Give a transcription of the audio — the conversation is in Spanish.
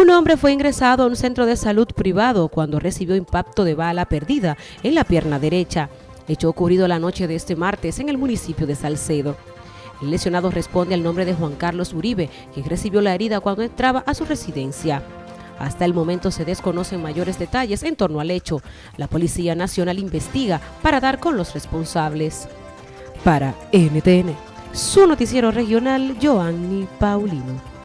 Un hombre fue ingresado a un centro de salud privado cuando recibió impacto de bala perdida en la pierna derecha, hecho ocurrido la noche de este martes en el municipio de Salcedo. El lesionado responde al nombre de Juan Carlos Uribe, quien recibió la herida cuando entraba a su residencia. Hasta el momento se desconocen mayores detalles en torno al hecho. La Policía Nacional investiga para dar con los responsables. Para NTN, su noticiero regional, Joanny Paulino.